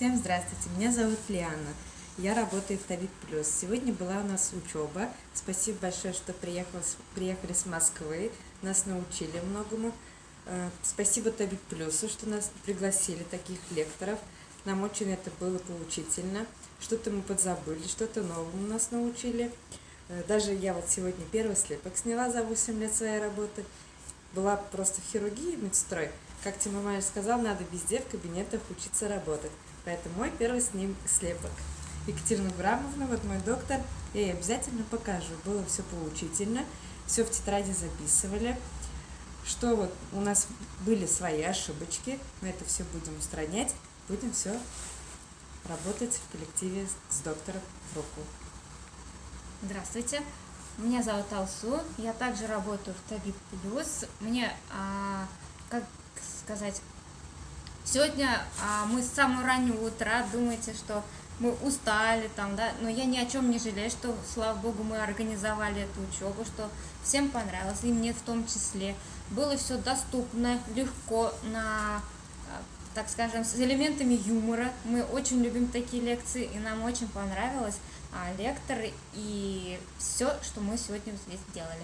Всем здравствуйте, меня зовут Лиана, я работаю в Тавид Плюс. Сегодня была у нас учеба, спасибо большое, что приехали, приехали с Москвы, нас научили многому. Э, спасибо Тавид Плюсу, что нас пригласили, таких лекторов. Нам очень это было поучительно, что-то мы подзабыли, что-то новому нас научили. Э, даже я вот сегодня первый слепок сняла за 8 лет своей работы. Была просто в хирургии, медстрой. Как Тима Майер сказал, надо везде в кабинетах учиться работать. Поэтому мой первый с ним слепок. Екатерина Грамовна, вот мой доктор, я ей обязательно покажу. Было все поучительно, все в тетради записывали. Что вот у нас были свои ошибочки, мы это все будем устранять, будем все работать в коллективе с доктором в руку. Здравствуйте, меня зовут Алсу, я также работаю в Таби Плюс. Мне, а, как сказать, Сегодня а, мы с самого раннего утра думаете, что мы устали там, да, но я ни о чем не жалею, что, слава богу, мы организовали эту учебу, что всем понравилось, и мне в том числе. Было все доступно, легко, на, так скажем, с элементами юмора. Мы очень любим такие лекции, и нам очень понравилось а, лектор и все, что мы сегодня здесь делали.